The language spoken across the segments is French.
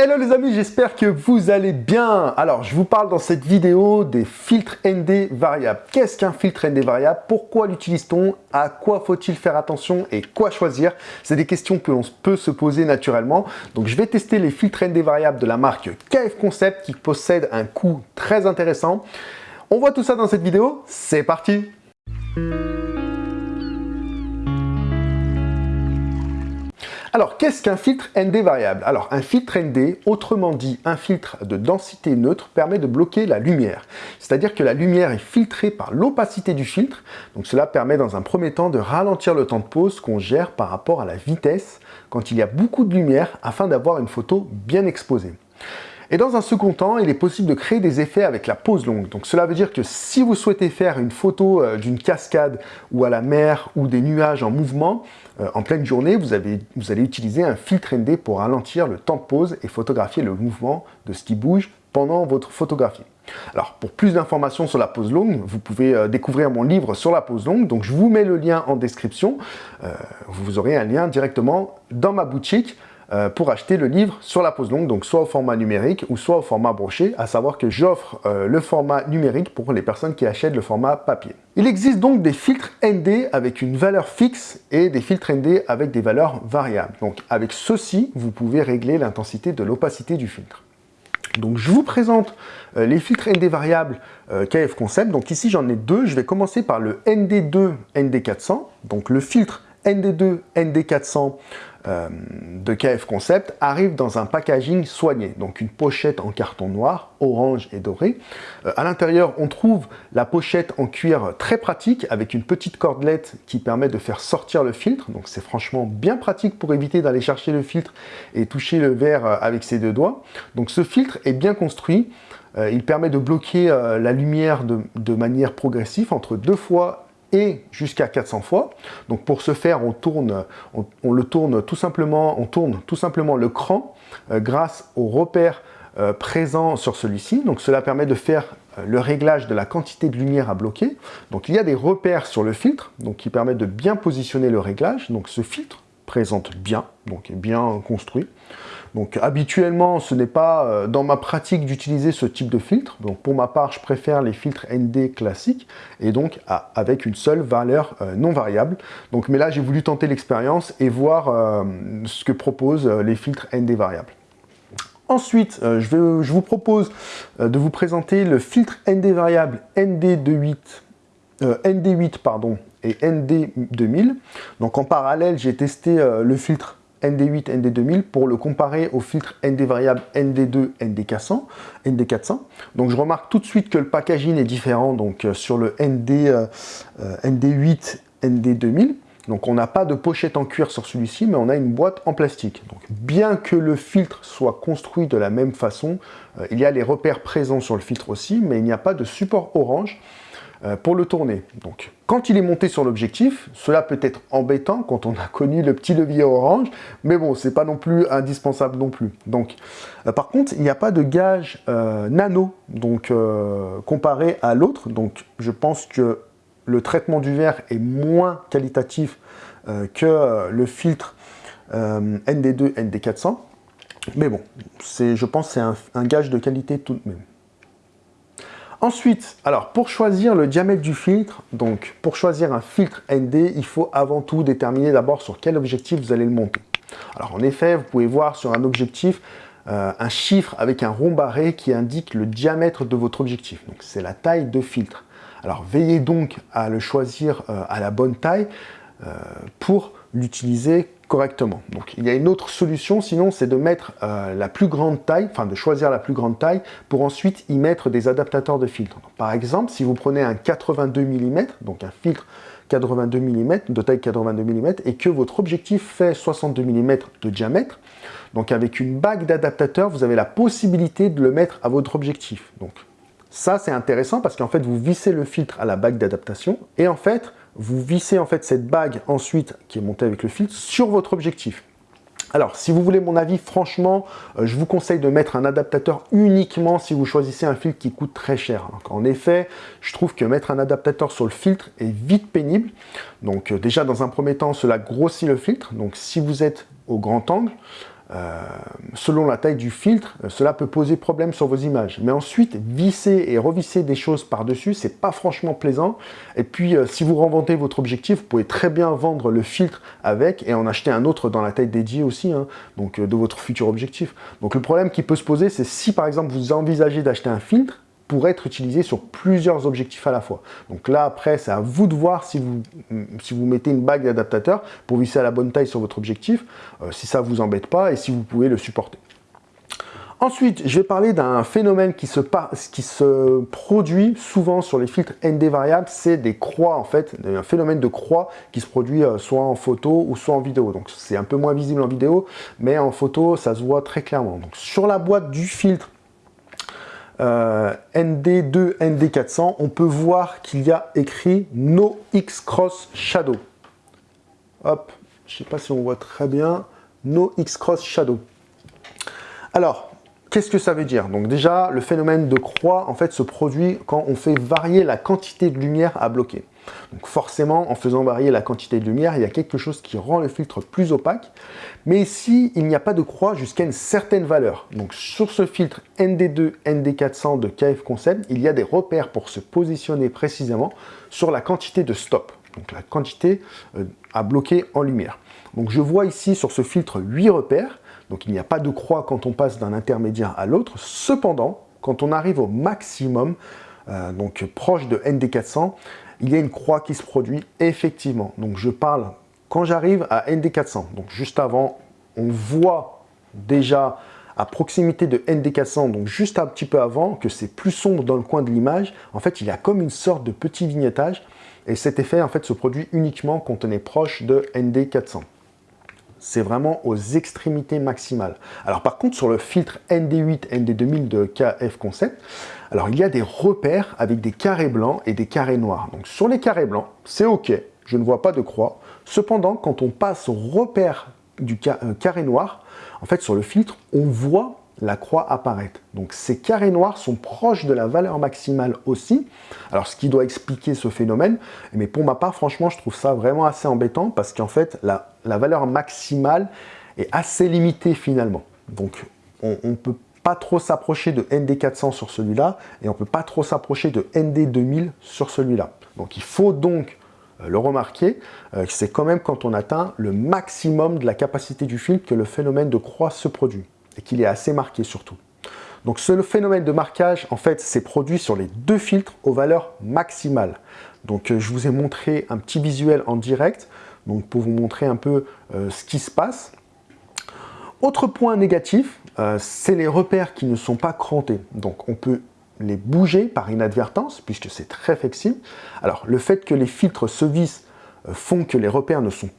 Hello les amis, j'espère que vous allez bien. Alors, je vous parle dans cette vidéo des filtres ND variables. Qu'est-ce qu'un filtre ND variable? Pourquoi l'utilise-t-on? À quoi faut-il faire attention et quoi choisir? C'est des questions que l'on peut se poser naturellement. Donc, je vais tester les filtres ND variables de la marque KF Concept qui possède un coût très intéressant. On voit tout ça dans cette vidéo. C'est parti Alors, qu'est-ce qu'un filtre ND variable? Alors, un filtre ND, autrement dit un filtre de densité neutre, permet de bloquer la lumière. C'est-à-dire que la lumière est filtrée par l'opacité du filtre. Donc, cela permet dans un premier temps de ralentir le temps de pause qu'on gère par rapport à la vitesse quand il y a beaucoup de lumière afin d'avoir une photo bien exposée. Et dans un second temps, il est possible de créer des effets avec la pause longue. Donc cela veut dire que si vous souhaitez faire une photo euh, d'une cascade ou à la mer ou des nuages en mouvement, euh, en pleine journée, vous, avez, vous allez utiliser un filtre ND pour ralentir le temps de pause et photographier le mouvement de ce qui bouge pendant votre photographie. Alors, pour plus d'informations sur la pause longue, vous pouvez euh, découvrir mon livre sur la pause longue. Donc, je vous mets le lien en description. vous aurez un lien directement dans ma boutique euh, pour acheter le livre sur la pause longue, donc soit au format numérique ou soit au format broché, à savoir que j'offre euh, le format numérique pour les personnes qui achètent le format papier. Il existe donc des filtres ND avec une valeur fixe et des filtres ND avec des valeurs variables. Donc avec ceci, vous pouvez régler l'intensité de l'opacité du filtre. Donc je vous présente euh, les filtres ND variables KF Concept. Donc ici j'en ai deux. Je vais commencer par le ND2 ND400. Donc le filtre ND2 ND400 euh, de KF Concept arrive dans un packaging soigné, donc une pochette en carton noir, orange et doré. Euh, à l'intérieur, on trouve la pochette en cuir très pratique avec une petite cordelette qui permet de faire sortir le filtre. Donc c'est franchement bien pratique pour éviter d'aller chercher le filtre et toucher le verre euh, avec ses deux doigts. Donc ce filtre est bien construit. il permet de bloquer la lumière de, de manière progressive entre deux fois et jusqu'à 400 fois. Donc pour ce faire, on tourne, on, le tourne tout simplement, on tourne tout simplement le cran euh, grâce aux repères euh, présents sur celui-ci. Donc cela permet de faire euh, le réglage de la quantité de lumière à bloquer. Donc il y a des repères sur le filtre, donc qui permettent de bien positionner le réglage. Donc ce filtre présente bien, donc est bien construit. Donc habituellement, ce n'est pas euh, dans ma pratique d'utiliser ce type de filtre. Donc pour ma part, je préfère les filtres ND classiques et donc avec une seule valeur euh, non variable. Donc mais là, j'ai voulu tenter l'expérience et voir euh, ce que proposent les filtres ND variables. Ensuite, je, vais, je, vous propose de vous présenter le filtre ND variable ND28, ND8 pardon, et ND2000. Donc en parallèle, j'ai testé le filtre ND8, ND2000 pour le comparer au filtre ND variable ND2, ND400, ND400. Donc je remarque tout de suite que le packaging est différent donc euh, sur le ND, euh, ND8, ND2000. Donc on n'a pas de pochette en cuir sur celui-ci, mais on a une boîte en plastique. Donc bien que le filtre soit construit de la même façon, euh, il y a les repères présents sur le filtre aussi, mais il n'y a pas de support orange. Euh, pour le tourner. Donc, quand il est monté sur l'objectif, cela peut être embêtant quand on a connu le petit levier orange, mais bon, c'est pas non plus indispensable non plus. Donc, euh, par contre, il n'y a pas de gage euh, nano, donc comparé à l'autre. Donc, je pense que le traitement du verre est moins qualitatif que le filtre ND2, ND400. Mais bon, je pense que c'est un gage de qualité tout de même. Ensuite, alors pour choisir le diamètre du filtre, donc pour choisir un filtre ND, il faut avant tout déterminer d'abord sur quel objectif vous allez le monter. Alors en effet, vous pouvez voir sur un objectif euh, un chiffre avec un rond barré qui indique le diamètre de votre objectif. Donc c'est la taille de filtre. Alors veillez donc à le choisir euh, à la bonne taille euh, pour l'utiliser correctement. Donc il y a une autre solution, sinon c'est de mettre euh, la plus grande taille, enfin de choisir la plus grande taille pour ensuite y mettre des adaptateurs de filtre. par exemple, si vous prenez un 82 mm, donc un filtre 82 mm, de taille 82 mm, et que votre objectif fait 62 mm de diamètre, donc avec une bague d'adaptateur, vous avez la possibilité de le mettre à votre objectif. Donc ça c'est intéressant parce qu'en fait vous vissez le filtre à la bague d'adaptation, et en fait vous vissez en fait cette bague ensuite, qui est montée avec le filtre, sur votre objectif. Alors, si vous voulez mon avis, franchement, euh, je vous conseille de mettre un adaptateur uniquement si vous choisissez un filtre qui coûte très cher. en effet, je trouve que mettre un adaptateur sur le filtre est vite pénible. Donc euh, déjà, dans un premier temps, cela grossit le filtre. Donc si vous êtes au grand angle, euh, selon la taille du filtre, euh, cela peut poser problème sur vos images. Mais ensuite, visser et revisser des choses par-dessus, c'est pas franchement plaisant. Et puis, euh, si vous revendez votre objectif, vous pouvez très bien vendre le filtre avec et en acheter un autre dans la taille dédiée aussi, hein, donc de votre futur objectif. Donc le problème qui peut se poser, c'est si par exemple vous envisagez d'acheter un filtre, pour être utilisé sur plusieurs objectifs à la fois. Donc là, après, c'est à vous de voir si vous, si vous mettez une bague d'adaptateur pour visser à la bonne taille sur votre objectif, euh, si ça vous embête pas et si vous pouvez le supporter. Ensuite, je vais parler d'un phénomène qui se, qui se, produit souvent sur les filtres ND variables, c'est des croix en fait, un phénomène de croix qui se produit euh, soit en photo ou soit en vidéo. Donc c'est un peu moins visible en vidéo, mais en photo ça se voit très clairement. Donc sur la boîte du filtre ND2, ND400, on peut voir qu'il y a écrit No X Cross Shadow. Hop, je ne sais pas si on voit très bien. No X Cross Shadow. Alors, qu'est-ce que ça veut dire? Donc déjà, le phénomène de croix, en fait, se produit quand on fait varier la quantité de lumière à bloquer. Donc forcément, en faisant varier la quantité de lumière, il y a quelque chose qui rend le filtre plus opaque. Mais ici, il n'y a pas de croix jusqu'à une certaine valeur. Donc sur ce filtre ND2, ND400 de KF Concept, il y a des repères pour se positionner précisément sur la quantité de stop. Donc la quantité euh, à bloquer en lumière. Donc je vois ici sur ce filtre 8 repères. Donc il n'y a pas de croix quand on passe d'un intermédiaire à l'autre. Cependant, quand on arrive au maximum, euh, donc proche de ND400, il y a une croix qui se produit effectivement. Donc je parle quand j'arrive à ND400. Donc juste avant, on voit déjà à proximité de ND400, donc juste un petit peu avant, que c'est plus sombre dans le coin de l'image. En fait, il y a comme une sorte de petit vignettage. Et cet effet, en fait, se produit uniquement quand on est proche de ND400 c'est vraiment aux extrémités maximales. Alors par contre, sur le filtre ND8, ND2000 de KF Concept, alors il y a des repères avec des carrés blancs et des carrés noirs. Donc sur les carrés blancs, c'est OK, je ne vois pas de croix. Cependant, quand on passe au repère du euh, carré noir, en fait sur le filtre, on voit la croix apparaître. Donc ces carrés noirs sont proches de la valeur maximale aussi. Alors ce qui doit expliquer ce phénomène, mais pour ma part, franchement, je trouve ça vraiment assez embêtant parce qu'en fait, la, valeur maximale est assez limitée finalement. Donc on ne peut pas trop s'approcher de ND400 sur celui-là et on ne peut pas trop s'approcher de ND2000 sur celui-là. Donc il faut donc euh, le remarquer, euh, c'est quand même quand on atteint le maximum de la capacité du filtre que le phénomène de croix se produit et qu'il est assez marqué surtout. Donc ce phénomène de marquage, en fait, s'est produit sur les deux filtres aux valeurs maximales. Donc euh, je vous ai montré un petit visuel en direct, donc pour vous montrer un peu euh, ce qui se passe. Autre point négatif, euh, c'est les repères qui ne sont pas crantés. Donc on peut les bouger par inadvertance, puisque c'est très flexible. Alors le fait que les filtres se vissent font que les repères ne sont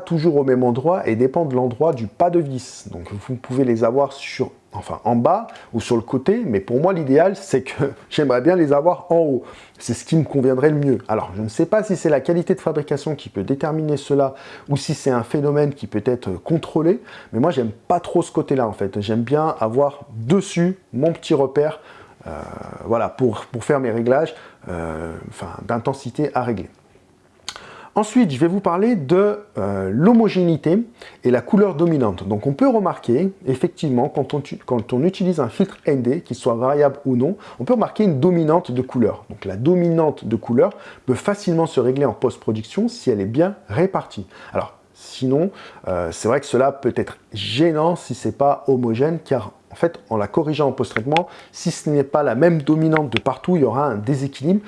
toujours au même endroit et dépend de l'endroit du pas de vis. Donc vous pouvez les avoir sur, enfin en bas ou sur le côté, mais pour moi l'idéal c'est que j'aimerais bien les avoir en haut. C'est ce qui me conviendrait le mieux. Alors je ne sais pas si c'est la qualité de fabrication qui peut déterminer cela ou si c'est un phénomène qui peut être contrôlé, mais moi j'aime pas trop ce côté-là en fait. J'aime bien avoir dessus mon petit repère euh, voilà, pour, faire mes réglages euh, d'intensité à régler. Ensuite, je vais vous parler de euh, l'homogénéité et la couleur dominante. Donc on peut remarquer, effectivement, quand on, utilise un filtre ND, qu'il soit variable ou non, on peut remarquer une dominante de couleur. Donc la dominante de couleur peut facilement se régler en post-production si elle est bien répartie. Alors sinon, euh, c'est vrai que cela peut être gênant si ce n'est pas homogène, car en fait, en la corrigeant en post-traitement, si ce n'est pas la même dominante de partout, il y aura un déséquilibre.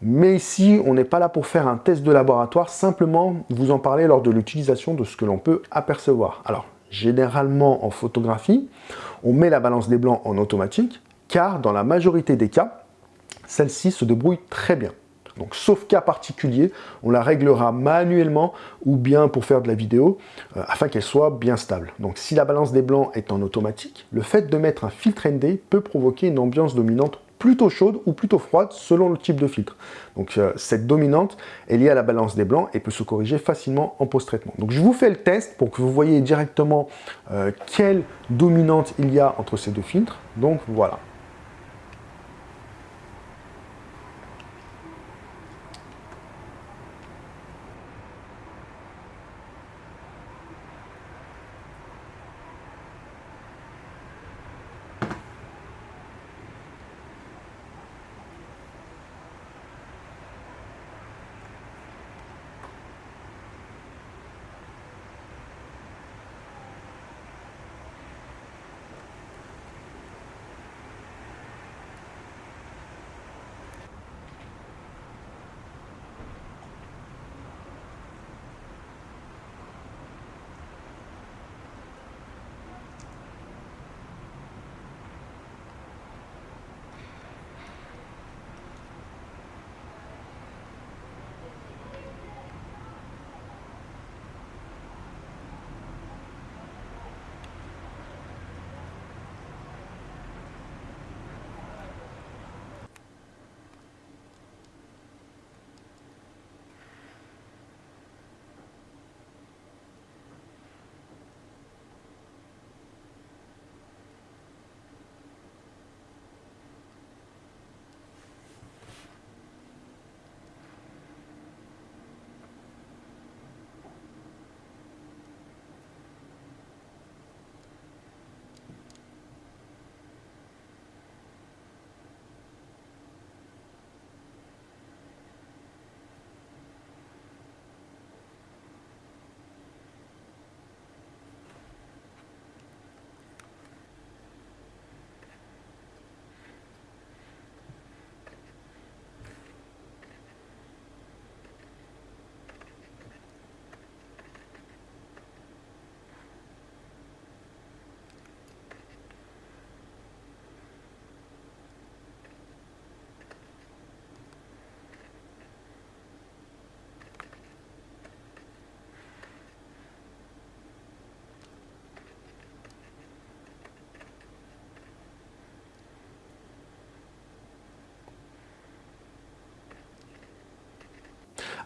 Mais ici, on n'est pas là pour faire un test de laboratoire, simplement vous en parler lors de l'utilisation de ce que l'on peut apercevoir. Alors, généralement en photographie, on met la balance des blancs en automatique, car dans la majorité des cas, celle-ci se débrouille très bien. Donc, sauf cas particulier, on la réglera manuellement ou bien pour faire de la vidéo, euh, afin qu'elle soit bien stable. Donc, si la balance des blancs est en automatique, le fait de mettre un filtre ND peut provoquer une ambiance dominante plutôt chaude ou plutôt froide selon le type de filtre. Donc euh, cette dominante est liée à la balance des blancs et peut se corriger facilement en post-traitement. Donc je vous fais le test pour que vous voyez directement euh, quelle dominante il y a entre ces deux filtres. Donc voilà.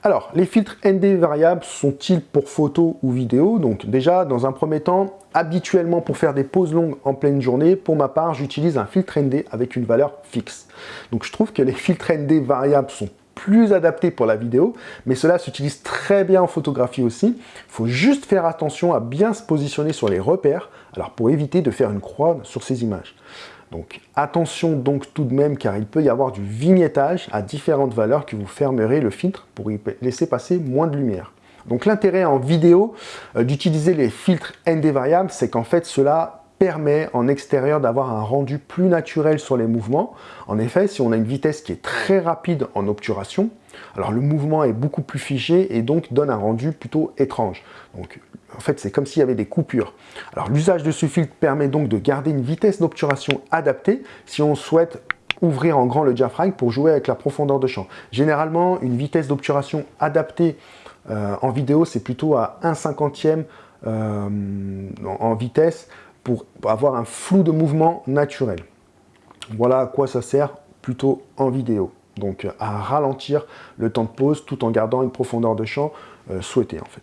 Alors, les filtres ND variables sont-ils pour photo ou vidéo? Donc déjà, dans un premier temps, habituellement pour faire des pauses longues en pleine journée, pour ma part, j'utilise un filtre ND avec une valeur fixe. Donc je trouve que les filtres ND variables sont plus adaptés pour la vidéo, mais cela s'utilise très bien en photographie aussi. Il faut juste faire attention à bien se positionner sur les repères, alors pour éviter de faire une croix sur ces images. Donc attention donc tout de même car il peut y avoir du vignettage à différentes valeurs que vous fermerez le filtre pour y laisser passer moins de lumière. Donc l'intérêt en vidéo euh, d'utiliser les filtres ND variables, c'est qu'en fait cela permet en extérieur d'avoir un rendu plus naturel sur les mouvements. En effet, si on a une vitesse qui est très rapide en obturation, alors le mouvement est beaucoup plus figé et donc donne un rendu plutôt étrange. Donc en fait, c'est comme s'il y avait des coupures. Alors l'usage de ce filtre permet donc de garder une vitesse d'obturation adaptée si on souhaite ouvrir en grand le diaphragme pour jouer avec la profondeur de champ. Généralement, une vitesse d'obturation adaptée euh, en vidéo, c'est plutôt à 1 cinquantième euh, en vitesse pour avoir un flou de mouvement naturel. Voilà à quoi ça sert plutôt en vidéo. Donc à ralentir le temps de pause tout en gardant une profondeur de champ euh, souhaitée en fait.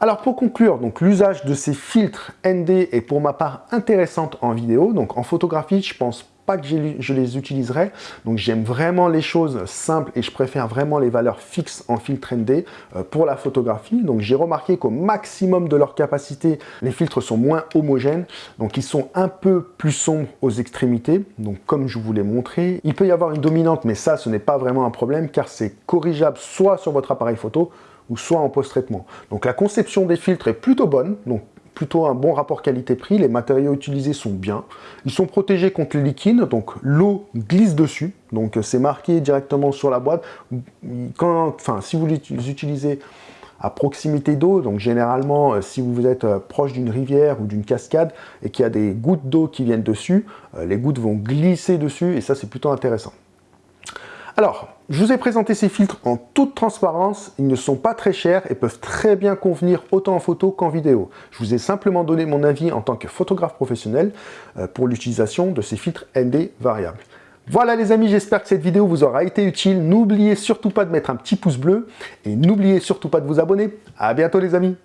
Alors pour conclure, donc l'usage de ces filtres ND est pour ma part intéressante en vidéo. Donc en photographie, je pense pas que je les utiliserai. Donc j'aime vraiment les choses simples et je préfère vraiment les valeurs fixes en filtre ND euh, pour la photographie. Donc j'ai remarqué qu'au maximum de leur capacité, les filtres sont moins homogènes. Donc ils sont un peu plus sombres aux extrémités. Donc comme je vous l'ai montré, il peut y avoir une dominante, mais ça ce n'est pas vraiment un problème car c'est corrigeable soit sur votre appareil photo, ou soit en post-traitement. Donc la conception des filtres est plutôt bonne, plutôt un bon rapport qualité-prix, les matériaux utilisés sont bien. Ils sont protégés contre les liquides, donc l'eau glisse dessus, donc c'est marqué directement sur la boîte. Quand, enfin, si vous les utilisez à proximité d'eau, donc généralement euh, si vous êtes euh, proche d'une rivière ou d'une cascade et qu'il y a des gouttes d'eau qui viennent dessus, euh, les gouttes vont glisser dessus et ça c'est plutôt intéressant. Alors, je vous ai présenté ces filtres en toute transparence, ils ne sont pas très chers et peuvent très bien convenir autant en photo qu'en vidéo. Je vous ai simplement donné mon avis en tant que photographe professionnel euh, pour l'utilisation de ces filtres ND variables. Voilà les amis, j'espère que cette vidéo vous aura été utile. N'oubliez surtout pas de mettre un petit pouce bleu et n'oubliez surtout pas de vous abonner. A bientôt les amis